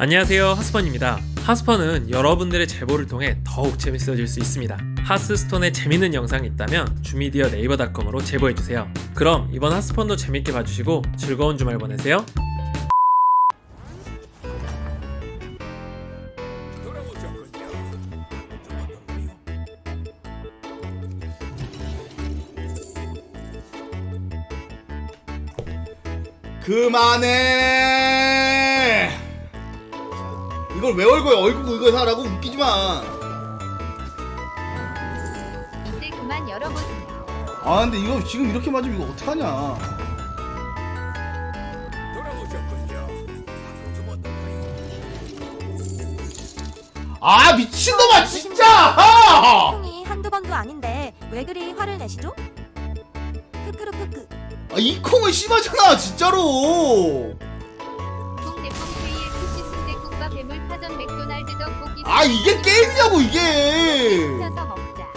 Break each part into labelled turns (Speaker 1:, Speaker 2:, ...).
Speaker 1: 안녕하세요 하스펀입니다. 하스펀은 여러분들의 제보를 통해 더욱 재밌어질 수 있습니다. 하스스톤에 재밌는 영상이 있다면 주미디어 네이버닷컴으로 제보해주세요. 그럼 이번 하스펀도 재밌게 봐주시고 즐거운 주말 보내세요.
Speaker 2: 그만해. 이걸 왜 얼굴 얼굴 이거 사라고 웃기지 마.
Speaker 3: 이제 그만 열어보세요.
Speaker 2: 아 근데 이거 지금 이렇게 맞으면 이거 어떡하냐. 아 미친놈아 진짜! 아!
Speaker 4: 형이 한두 번도 아닌데 왜 그리 화를 내시죠? 크크르크크
Speaker 2: 아, 이 콩은 심하잖아 진짜로.
Speaker 3: 파전 맥도날드 떡볶이
Speaker 2: 아 이게 게임이냐고 이게.
Speaker 3: 시켜서 먹자.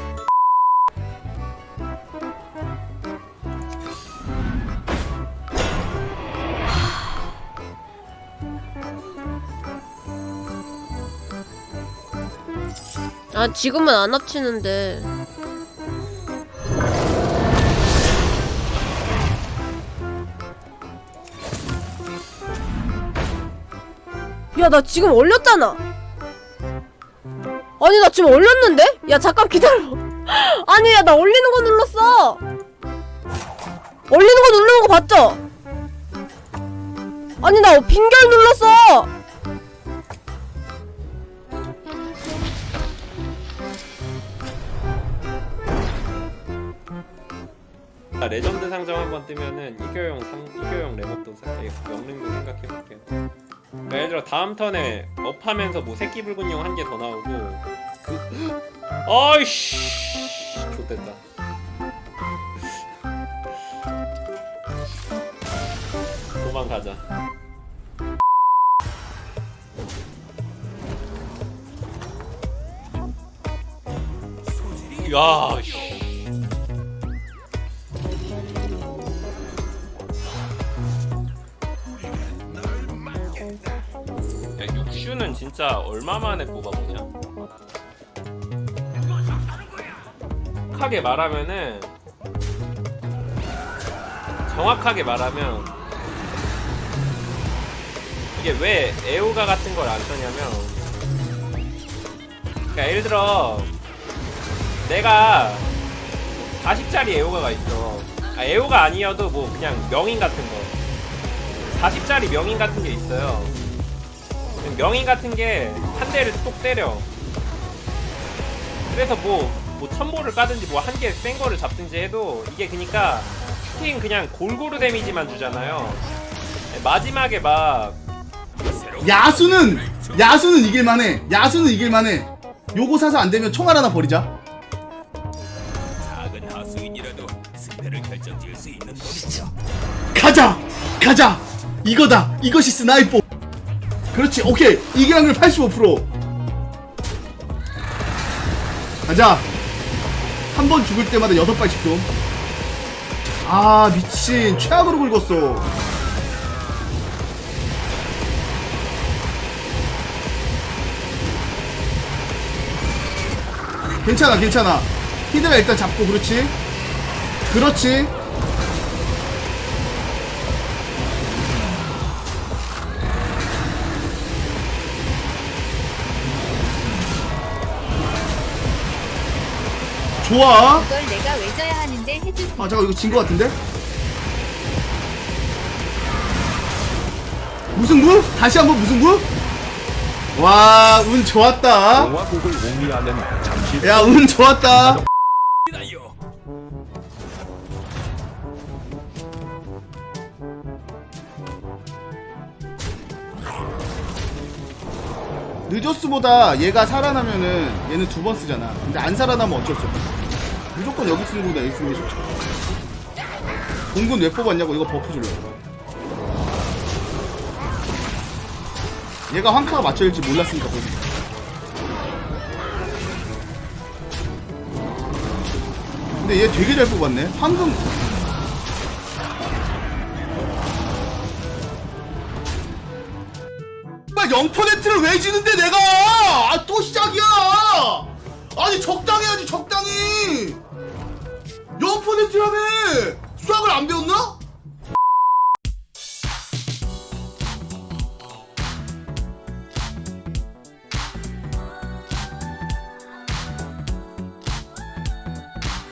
Speaker 5: 아 지금은 안 합치는데 야 나 지금 올렸잖아. 아니 나 지금 올렸는데? 야 잠깐 기다려. 아니 야 나 올리는 거 눌렀어. 올리는 거 누르는 거 봤죠? 아니 나 빙결 눌렀어.
Speaker 1: 아, 레전드 상점 한번 뜨면은 이교용 상 이교용 레몬도 살짝 영능도 생각해볼게요 그러니까 예를 들어 다음 턴에 업하면서 뭐 새끼 붉은 용 한 개 더 나오고. 그 아이씨 좋됐다. 도망가자. 야 씨. 슈는 진짜 얼마 만에 뽑아보냐? 정확하게 말하면은 정확하게 말하면 이게 왜 에오가 같은 걸안 쓰냐면 그러니까 예를 들어 내가 40짜리 에오가가 있어. 아, 에오가 아니어도 뭐 그냥 명인 같은 거. 40짜리 명인 같은 게 있어요 명인 같은 게 한 대를 똑 때려. 그래서 뭐, 뭐 천보를 까든지 뭐 한 개 센 거를 잡든지 해도 이게 그니까 스팅 그냥 골고루 데미지만 주잖아요. 마지막에 막
Speaker 2: 야수는 야수는 이길만해. 야수는 이길만해. 요거 사서 안 되면 총알 하나 버리자.
Speaker 6: 작은 하수인이라도 승패를 결정지을 수 있는 법이죠.
Speaker 2: 가자 가자 이거다 이것이 스나이퍼 그렇지 오케이. 이길 확률 85% 가자. 한 번 죽을 때마다 여섯 발씩 쏨아 미친. 최악으로 긁었어. 괜찮아 괜찮아. 히드라 일단 잡고 그렇지? 그렇지 좋아
Speaker 3: 이걸 내가 왜 져야 하는데 해주세요.
Speaker 2: 아 잠깐 이거 진 거 같은데? 무승부? 다시 한번 무승부? 와 운 좋았다
Speaker 6: 잠시
Speaker 2: 야 운 좋았다. 느조스보다 얘가 살아나면은 얘는 두 번 쓰잖아 근데 안 살아나면 어쩔 수 없어 무조건 여기 쓰는 거보다 여기 쓰는 게 좋죠 공군 왜 뽑았냐고 이거 buff 주려고. 얘가 황카가 맞춰질지 몰랐으니까 보지 근데 얘 되게 잘 뽑았네. 황금. 0%를 왜 지는데 내가? 아 또 시작이야! 아니 적당 적당히 0%라며 수학을 안 배웠나?